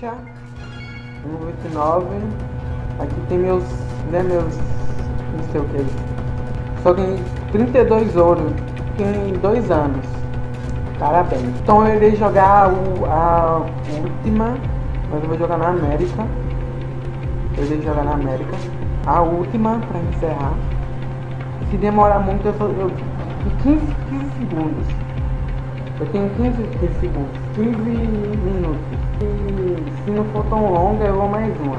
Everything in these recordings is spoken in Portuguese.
ficha. 1,99. Aqui tem meus, né, meus, não sei o que. Só tem 32 ouro em dois anos. Parabéns. Então eu irei jogar o, a última, mas eu vou jogar na América. Eu irei jogar na América. A última para encerrar. Se demorar muito, eu, só, eu 15, 15 segundos. Eu tenho 15, 15 segundos, 15 minutos. Se não for tão longa, eu vou mais uma.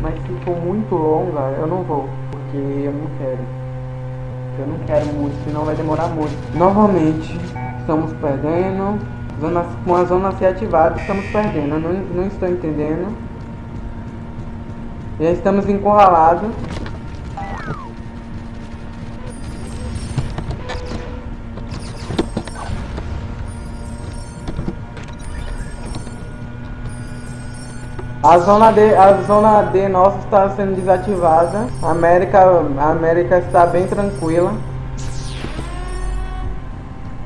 Mas se for muito longa, eu não vou. Porque eu não quero. Eu não quero muito, senão vai demorar muito. Novamente, estamos perdendo. Zona, com a zona ser ativada, estamos perdendo. Eu não, não estou entendendo. Já estamos encurralados. A zona D, a zona D nossa está sendo desativada. A América, a América está bem tranquila.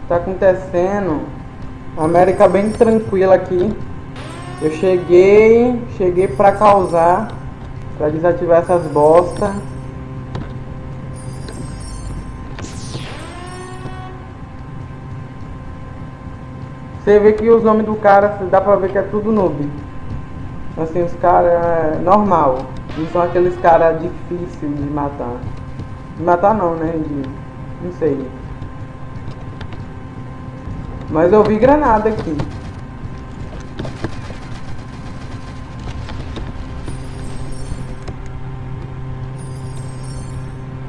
Está acontecendo. A América bem tranquila aqui. Eu cheguei, cheguei para causar, para desativar essas bosta. Você vê que os nomes do cara, dá pra ver que é tudo noob. Assim, os caras é normal. Não são aqueles caras difíceis de matar. De matar não, né? De, não sei. Mas eu vi granada aqui.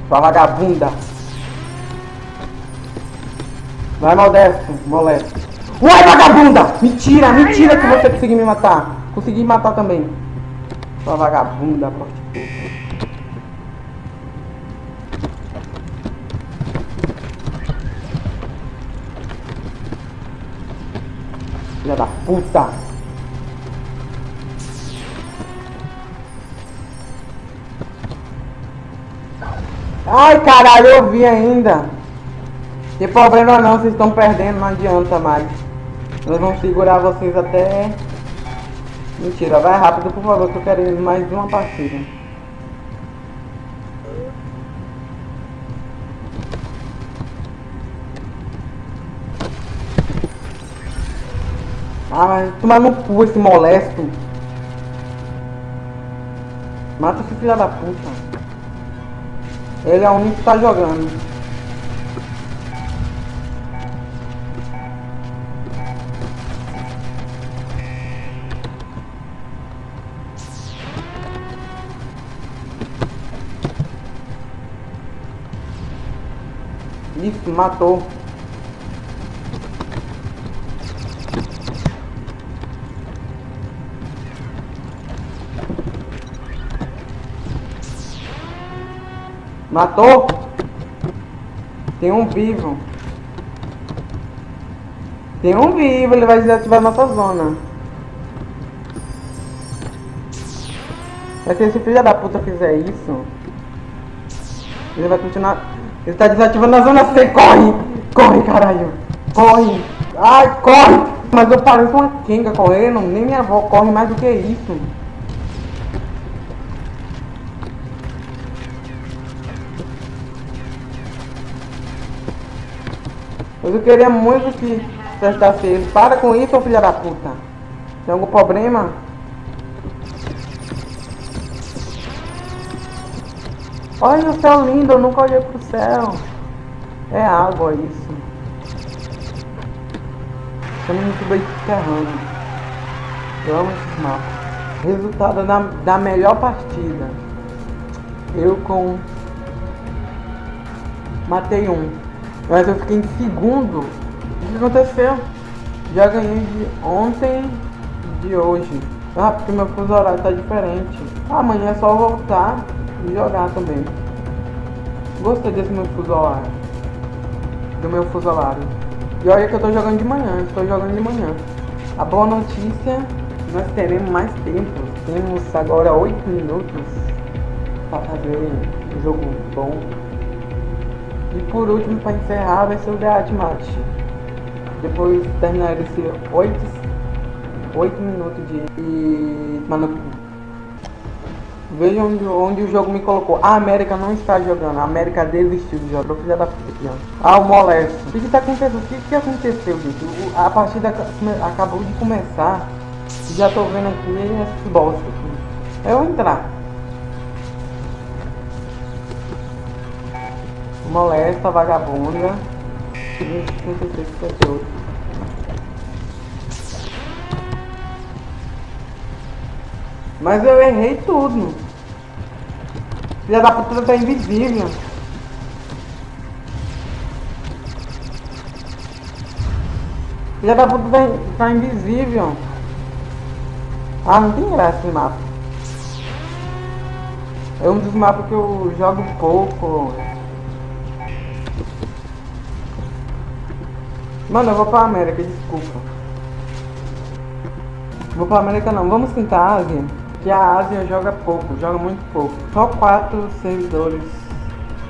Sua vagabunda. Vai, modesto, molesto. Uai, vagabunda! Mentira, mentira que você conseguiu me matar. Consegui matar também. Sua vagabunda, prostituta. Filha da puta. Ai, caralho, eu vi ainda. Tem problema não, vocês estão perdendo, não adianta mais. Nós vamos segurar vocês até Mentira, vai rápido, por favor, que eu quero mais uma partida. Ah, mas tomar no cu esse molesto. Mata esse filho da puta. Ele é o único que tá jogando. Isso, matou. Matou? Tem um vivo. Tem um vivo, ele vai desativar nossa zona. Mas se esse filho da puta fizer isso, ele vai continuar ele tá desativando a zona C. Corre! Corre, caralho! Corre! Ai, corre! Mas eu pareço uma quenga correndo. Nem minha avó corre mais do que isso. Mas eu queria muito que acertasse ele. Para com isso, filha da puta. Tem algum problema? Olha o céu lindo, eu nunca olhei pro céu. É água isso. Estamos no subterrâneo. Eu amo esses mapas. Resultado da, da melhor partida. Eu com... Matei um. Mas eu fiquei em segundo. O que aconteceu? Já ganhei de ontem de hoje. Ah, porque meu fuso horário tá diferente. Amanhã é só voltar jogar também. Gostei desse meu fuso horário. Do meu fuso horário. E olha que eu tô jogando de manhã, estou jogando de manhã. A boa notícia, nós teremos mais tempo. Temos agora 8 minutos para fazer um jogo bom. E por último, para encerrar, vai ser o The Match. Depois de terminar esse 8, 8 minutos de... E... Mano... Veja onde, onde o jogo me colocou. A América não está jogando. A América desistiu de jogar. Filha da puta. Ah, o molesto. O que está acontecendo? O que, que aconteceu, gente? O, a partida acabou de começar. Já tô vendo aqui esse bosta aqui. Eu vou entrar. Molesta, vagabunda. 56, 58. Mas eu errei tudo. Filha da puta tá invisível. Filha da puta tá, tá invisível. Ah, não tem graça esse mapa. É um dos mapas que eu jogo pouco. Mano, eu vou pra América, desculpa. Vou pra América não, vamos tentar a Ásia. Que a Ásia joga pouco, joga muito pouco. Só quatro servidores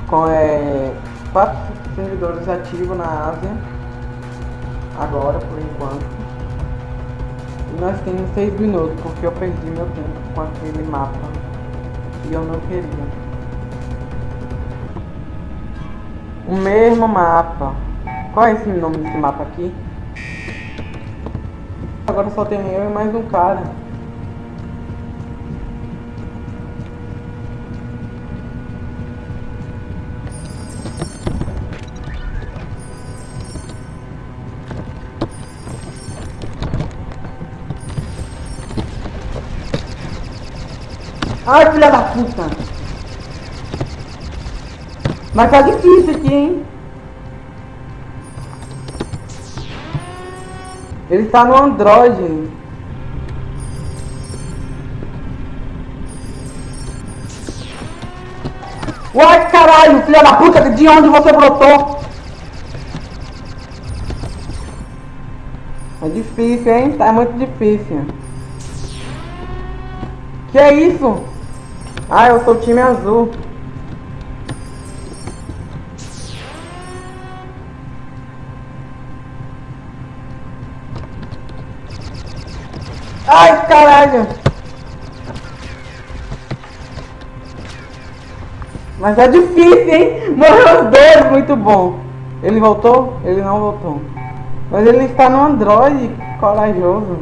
com é. Quatro servidores ativos na Ásia. Agora por enquanto. E nós temos seis minutos, porque eu perdi meu tempo com aquele mapa. E eu não queria. O mesmo mapa. Qual é esse nome desse mapa aqui? Agora só tem eu e mais um cara. Ai, filha da puta! Mas tá difícil aqui, hein? Ele tá no Android. Uai, caralho, filha da puta, de onde você brotou? É difícil, hein? Tá muito difícil. Que é isso? Ah, eu sou o time azul. Ai, caralho! Mas é difícil, hein? Morreu os dois, muito bom. Ele voltou? Ele não voltou. Mas ele está no Android, corajoso.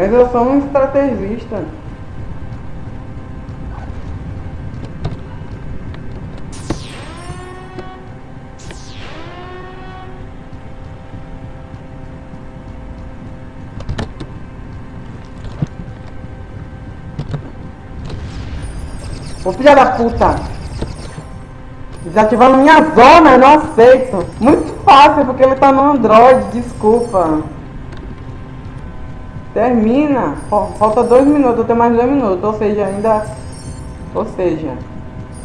Mas eu sou um estrategista. Ô filha da puta! Desativando minha zona, eu não aceito. Muito fácil, porque ele tá no Android, desculpa. Termina. Falta dois minutos, tenho mais dois minutos, ou seja, ainda... Ou seja,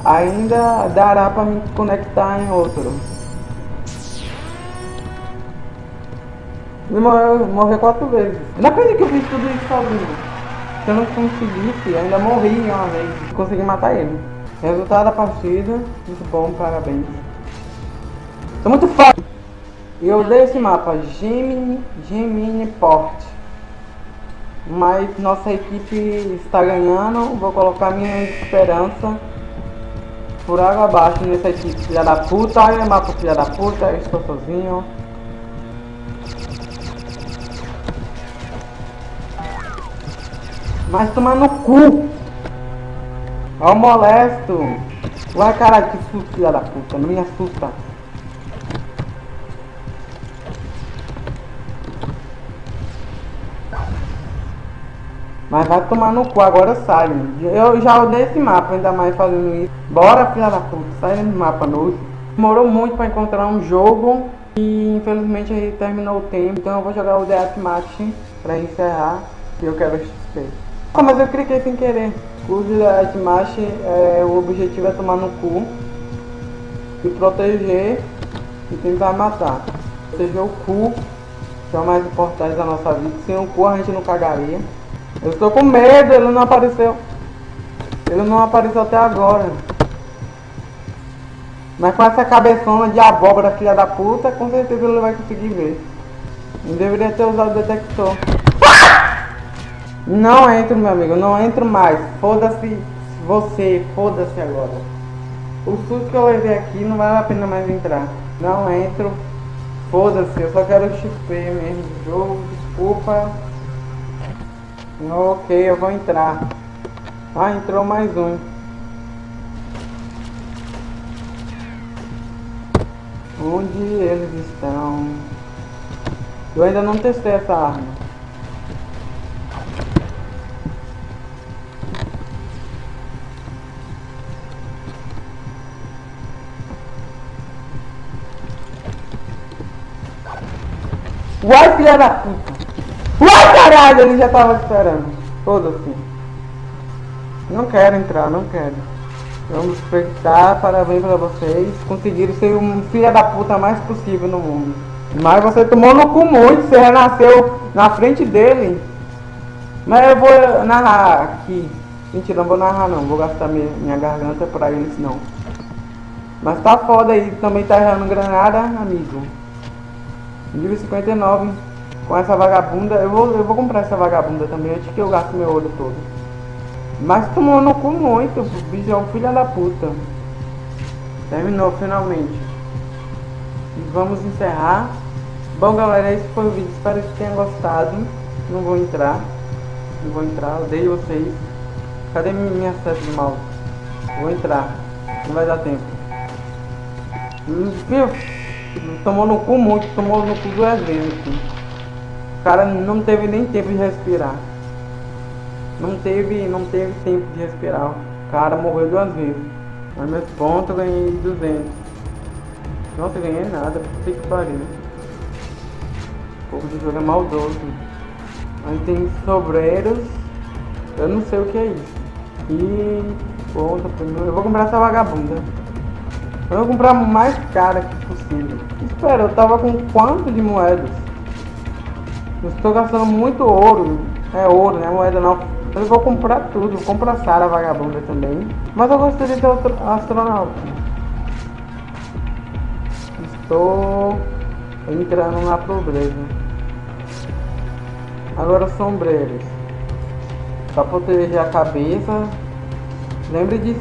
ainda dará pra me conectar em outro. Ele morreu, morreu quatro vezes. Não acredito que eu fiz tudo isso sozinho. Se eu não conseguisse, ainda morri uma vez. Consegui matar ele. Resultado da partida, muito bom, parabéns. Tô muito forte. E eu dei esse mapa, Gemini, Gemini Port. Mas nossa equipe está ganhando. Vou colocar minha esperança por água abaixo nessa equipe. Filha da puta, olha mapa filha da puta, estou sozinho. Mas tomar no cu. Ó o molesto. Vai caralho, que susto, filha da puta. Não me assusta. Mas vai tomar no cu, agora sai. Eu já odeio esse mapa, ainda mais fazendo isso. Bora, filha da puta, sai desse mapa novo. Demorou muito pra encontrar um jogo. E infelizmente aí terminou o tempo. Então eu vou jogar o Deathmatch pra encerrar. E eu quero XP. Ah, mas eu cliquei sem querer. O Smash, é, o objetivo é tomar no cu e proteger e tentar matar. Proteger o cu, que é o mais importante da nossa vida. Sem o cu a gente não cagaria. Eu estou com medo, ele não apareceu. Ele não apareceu até agora. Mas com essa cabeçona de abóbora, filha da puta, com certeza ele vai conseguir ver. Não deveria ter usado o detector. Não entro, meu amigo, não entro mais. Foda-se você, foda-se agora. O susto que eu levei aqui não vale a pena mais entrar. Não entro. Foda-se, eu só quero XP mesmo jogo, desculpa. Ok, eu vou entrar. Ah, entrou mais um. Onde eles estão? Eu ainda não testei essa arma. Uai, filha da puta! Uai, caralho! Ele já tava esperando. Foda-se. Não quero entrar, não quero. Vamos respeitar, parabéns pra vocês. Conseguiram ser um filho da puta mais possível no mundo. Mas você tomou no cu muito, você renasceu na frente dele. Mas eu vou narrar aqui. Mentira, não vou narrar não, vou gastar minha, minha garganta pra eles não. Mas tá foda aí, também tá errando granada, amigo. Nível 59. Com essa vagabunda, eu vou, eu vou comprar essa vagabunda também antes que eu gaste meu ouro todo. Mas tomou no cu muito, bicho é um filho da puta. Terminou finalmente. E vamos encerrar. Bom galera, esse foi o vídeo, espero que tenham gostado. Não vou entrar. Não vou entrar, odeio vocês. Cadê minha seta de mal? Vou entrar. Não vai dar tempo. Viu? Tomou no cu muito, tomou no cu duas vezes. Assim. Cara não teve nem tempo de respirar. Não teve, não teve tempo de respirar. O cara morreu duas vezes. Mas meus pontos ganhei 200. Nossa, eu ganhei nada. Puta que pariu. O pouco de jogo é maldoso. Aí tem sobreiros. Eu não sei o que é isso. E ponta Eu vou comprar essa vagabunda. Eu vou comprar mais cara que possível. Espera, eu tava com quanto de moedas? Eu estou gastando muito ouro. É ouro, né? Moeda não. Eu vou comprar tudo. Vou comprar Sara vagabunda também. Mas eu gostaria de outro astronauta. Estou entrando na pobreza. Agora sombreiros. Para proteger a cabeça. Lembre de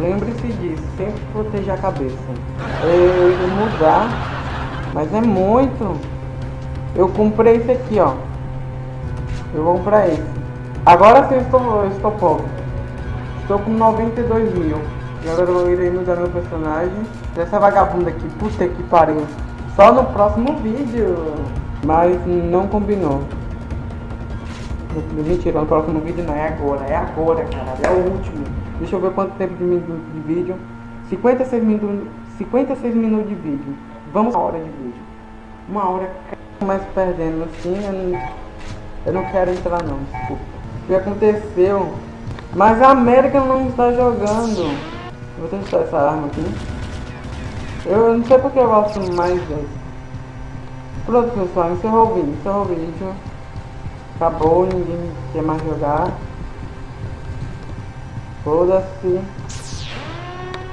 lembre-se disso, sempre proteger a cabeça. Eu ia mudar, mas é muito. Eu comprei esse aqui, ó. Eu vou comprar esse. Agora sim eu estou, eu estou pobre. Estou com 92 mil. E agora eu irei mudar meu personagem. Essa vagabunda aqui, puta que pariu. Só no próximo vídeo. Mas não combinou. Mentira, no próximo vídeo não, é agora, é agora, cara, é o último. Deixa eu ver quanto tempo de, de vídeo. 56 minutos, 56 minutos de vídeo. Vamos uma hora de vídeo. Uma hora mais perdendo assim, eu não, eu não quero entrar não, desculpa. O que aconteceu? Mas a América não está jogando. Vou testar essa arma aqui. Eu não sei porque eu gosto mais desse. Pronto pessoal, encerrou o vídeo, encerrou o vídeo. Acabou, ninguém quer mais jogar. Foda-se.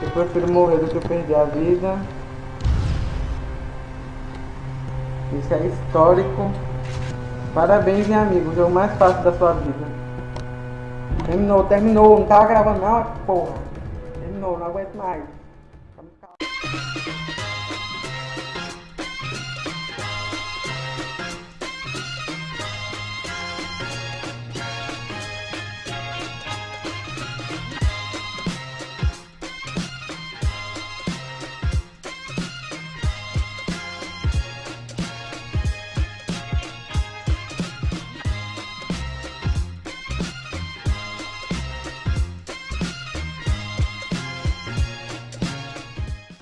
Eu prefiro morrer do que perder a vida. Isso é histórico. Parabéns, meu amigo. O jogo mais fácil da sua vida. Terminou, terminou. Não tava gravando não, porra. Terminou, não aguento mais.